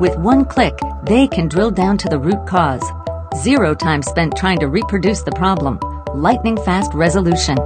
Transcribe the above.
With one click, they can drill down to the root cause. Zero time spent trying to reproduce the problem. Lightning fast resolution.